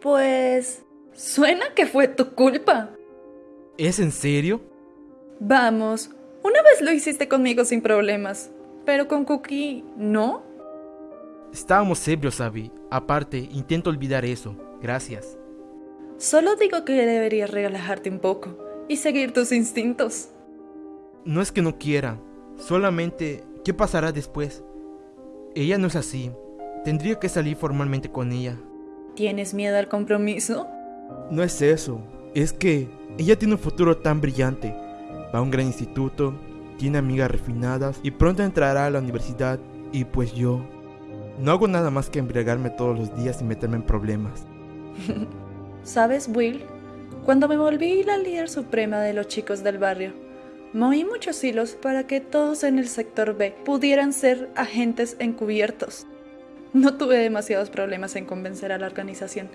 Pues... Suena que fue tu culpa. ¿Es en serio? Vamos, una vez lo hiciste conmigo sin problemas, pero con Cookie no. Estábamos ebrios, Abby. Aparte, intento olvidar eso. Gracias. Solo digo que deberías relajarte un poco y seguir tus instintos. No es que no quiera, solamente, ¿qué pasará después? Ella no es así. Tendría que salir formalmente con ella. ¿Tienes miedo al compromiso? No es eso, es que ella tiene un futuro tan brillante. Va a un gran instituto, tiene amigas refinadas y pronto entrará a la universidad y pues yo no hago nada más que embriagarme todos los días y meterme en problemas. ¿Sabes, Will? Cuando me volví la líder suprema de los chicos del barrio, moví muchos hilos para que todos en el sector B pudieran ser agentes encubiertos. No tuve demasiados problemas en convencer a la organización,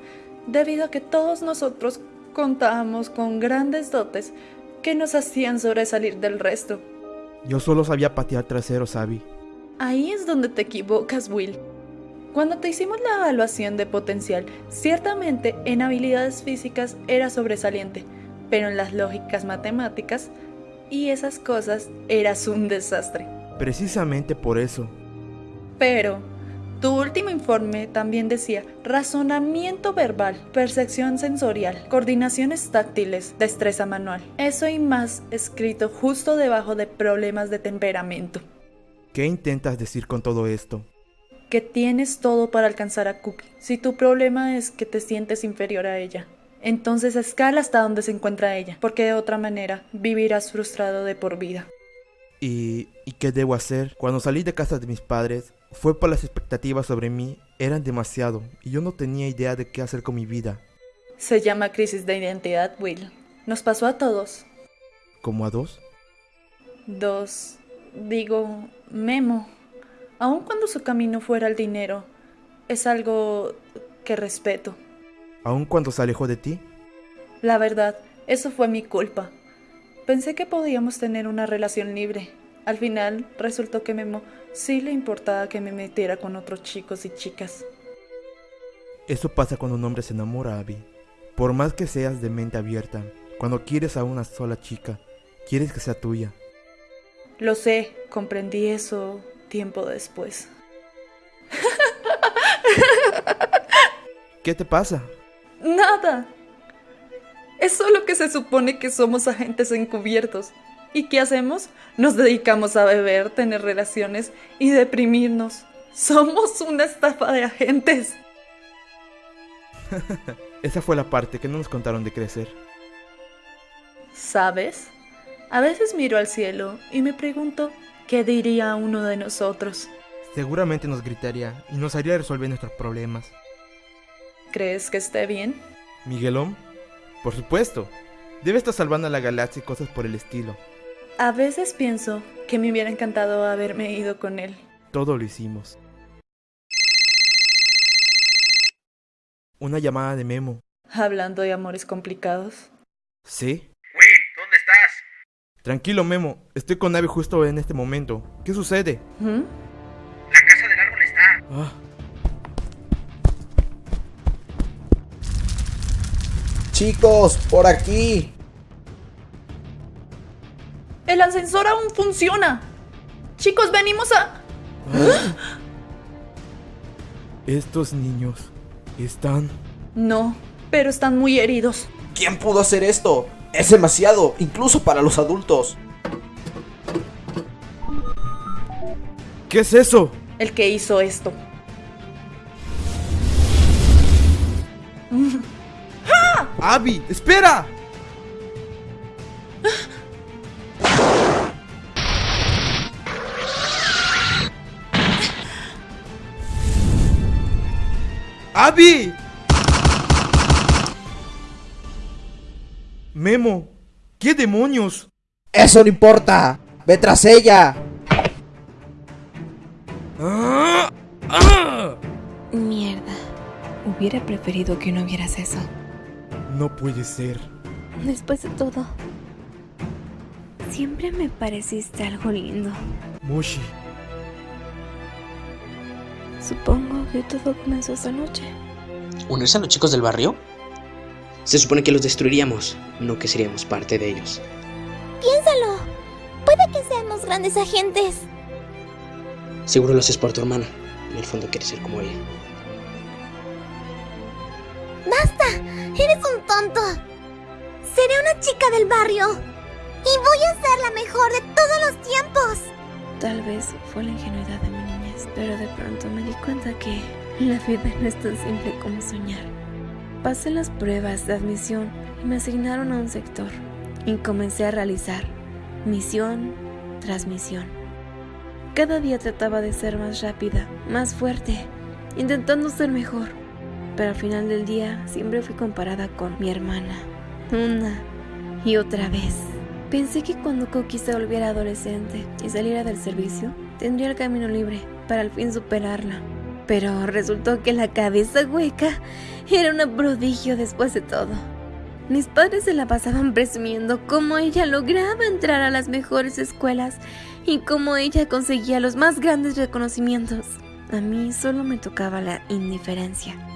debido a que todos nosotros contábamos con grandes dotes que nos hacían sobresalir del resto. Yo solo sabía patear traseros, Abby. Ahí es donde te equivocas, Will. Cuando te hicimos la evaluación de potencial, ciertamente en habilidades físicas era sobresaliente, pero en las lógicas matemáticas y esas cosas eras un desastre. Precisamente por eso. Pero tu último informe también decía razonamiento verbal, percepción sensorial, coordinaciones táctiles, destreza manual. Eso y más escrito justo debajo de problemas de temperamento. ¿Qué intentas decir con todo esto? Que tienes todo para alcanzar a Cookie. Si tu problema es que te sientes inferior a ella, entonces escala hasta donde se encuentra ella, porque de otra manera vivirás frustrado de por vida. ¿Y, ¿Y qué debo hacer? Cuando salí de casa de mis padres, fue por las expectativas sobre mí eran demasiado y yo no tenía idea de qué hacer con mi vida. Se llama crisis de identidad, Will. Nos pasó a todos. ¿Como a dos? Dos. Digo, Memo. Aun cuando su camino fuera el dinero, es algo que respeto. ¿Aun cuando se alejó de ti? La verdad, eso fue mi culpa. Pensé que podíamos tener una relación libre. Al final, resultó que Memo sí le importaba que me metiera con otros chicos y chicas. Eso pasa cuando un hombre se enamora, Abby. Por más que seas de mente abierta, cuando quieres a una sola chica, quieres que sea tuya. Lo sé, comprendí eso tiempo después. ¿Qué te pasa? Nada. Es solo que se supone que somos agentes encubiertos. ¿Y qué hacemos? Nos dedicamos a beber, tener relaciones y deprimirnos. Somos una estafa de agentes. Esa fue la parte que no nos contaron de crecer. ¿Sabes? A veces miro al cielo y me pregunto qué diría uno de nosotros. Seguramente nos gritaría y nos haría resolver nuestros problemas. ¿Crees que esté bien? ¿Miguelón? Por supuesto. Debe estar salvando a la galaxia y cosas por el estilo. A veces pienso que me hubiera encantado haberme ido con él. Todo lo hicimos. Una llamada de Memo. Hablando de amores complicados. ¿Sí? Will, ¿dónde estás? Tranquilo, Memo. Estoy con Abby justo en este momento. ¿Qué sucede? ¿Mm? La casa del árbol está. Ah, Chicos, por aquí. El ascensor aún funciona. Chicos, venimos a... estos niños están... No, pero están muy heridos. ¿Quién pudo hacer esto? Es demasiado, incluso para los adultos. ¿Qué es eso? El que hizo esto. Abby, espera. Abby. Memo, ¿qué demonios? Eso no importa. Ve tras ella. ¡Ah! ¡Ah! Mierda. Hubiera preferido que no vieras eso. No puede ser. Después de todo, Siempre me pareciste algo lindo. Mushi, Supongo que todo comenzó esta noche. ¿Unirse a los chicos del barrio? Se supone que los destruiríamos, no que seríamos parte de ellos. Piénsalo. Puede que seamos grandes agentes. Seguro lo haces por tu hermana. En el fondo quieres ser como ella. ¡Basta! Eres un tonto. Seré una chica del barrio. Y voy a ser la mejor de todos los tiempos. Tal vez fue la ingenuidad de mi niñez, pero de pronto me di cuenta que la vida no es tan simple como soñar. Pasé las pruebas de admisión y me asignaron a un sector y comencé a realizar misión tras misión. Cada día trataba de ser más rápida, más fuerte, intentando ser mejor, pero al final del día siempre fui comparada con mi hermana, una y otra vez. Pensé que cuando Cookie se volviera adolescente y saliera del servicio, tendría el camino libre para al fin superarla. Pero resultó que la cabeza hueca era un prodigio después de todo. Mis padres se la pasaban presumiendo cómo ella lograba entrar a las mejores escuelas y cómo ella conseguía los más grandes reconocimientos. A mí solo me tocaba la indiferencia.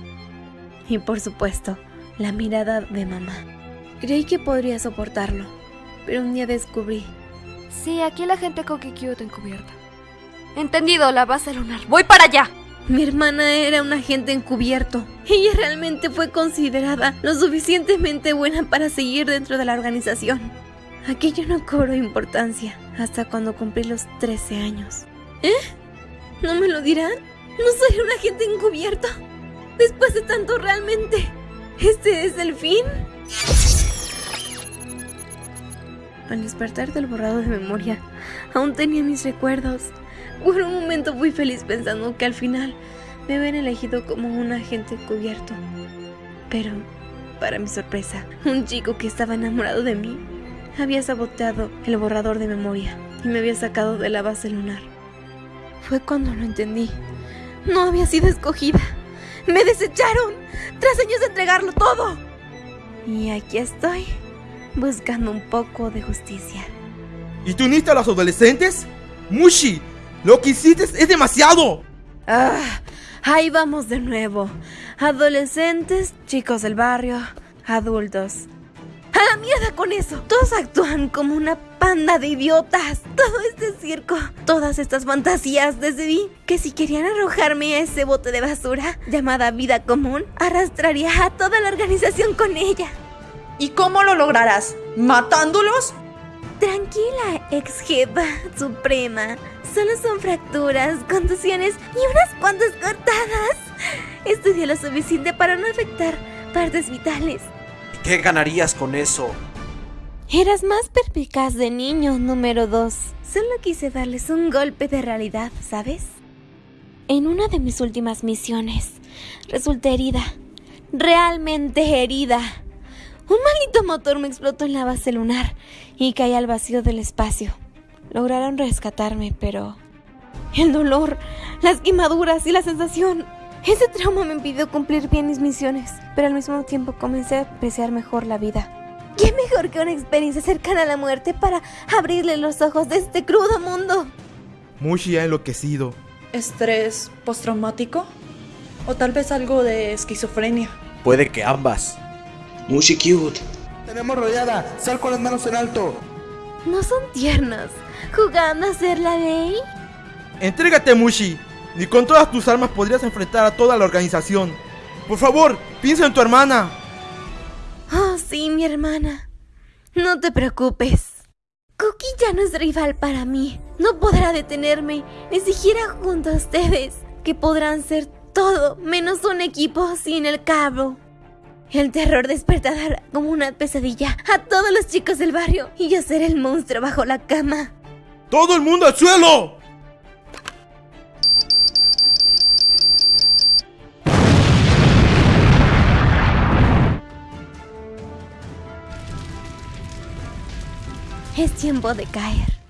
Y por supuesto, la mirada de mamá. Creí que podría soportarlo, pero un día descubrí Sí, aquí la gente Cookie Cute encubierta. Entendido, la base lunar. ¡Voy para allá! Mi hermana era un agente encubierto. Ella realmente fue considerada lo suficientemente buena para seguir dentro de la organización. Aquello no cobró importancia hasta cuando cumplí los 13 años. ¿Eh? ¿No me lo dirán? ¿No soy un agente encubierto? Después de tanto realmente, ¿este es el fin? Al despertar del borrado de memoria, aún tenía mis recuerdos. Por un momento fui feliz pensando que al final me habían elegido como un agente encubierto. Pero, para mi sorpresa, un chico que estaba enamorado de mí había saboteado el borrador de memoria y me había sacado de la base lunar. Fue cuando lo entendí. No había sido escogida. Me desecharon tras años de entregarlo todo. Y aquí estoy, buscando un poco de justicia. ¿y tú uniste a los adolescentes? Mushi, lo que hiciste es demasiado. Ah, ahí vamos de nuevo. Adolescentes, chicos del barrio, adultos. ¡A la mierda con eso! Todos actúan como una panda de idiotas. Todo este circo, todas estas fantasías, decidí que si querían arrojarme a ese bote de basura llamada vida común, arrastraría a toda la organización con ella. ¿Y cómo lo lograrás? ¿Matándolos? Tranquila, ex jefa suprema. Solo son fracturas, contusiones y unas cuantas cortadas. Estudié lo suficiente para no afectar partes vitales. ¿Qué ganarías con eso? Eras más perspicaz de niño, número 2. Solo quise darles un golpe de realidad, ¿sabes? En una de mis últimas misiones, resulté herida. Realmente herida. Un maldito motor me explotó en la base lunar y caí al vacío del espacio. Lograron rescatarme, pero... El dolor, las quemaduras y la sensación... Ese trauma me impidió cumplir bien mis misiones, pero al mismo tiempo comencé a apreciar mejor la vida. ¿Qué mejor que una experiencia cercana a la muerte para abrirle los ojos de este crudo mundo? Mushi ha enloquecido. ¿Estrés postraumático? ¿O tal vez algo de esquizofrenia? Puede que ambas. Mushi cute. Tenemos rodeada. Sal con las manos en alto. No son tiernos, jugando a ser la ley. Entrégate, Mushi. Ni con todas tus armas podrías enfrentar a toda la organización. Por favor, piensa en tu hermana. Oh, sí, mi hermana. No te preocupes. Cookie ya no es rival para mí. No podrá detenerme, ni siquiera junto a ustedes, que podrán ser todo menos un equipo sin el cabo. El terror despertará como una pesadilla a todos los chicos del barrio y yo seré el monstruo bajo la cama. ¡Todo el mundo al suelo! Es tiempo de caer.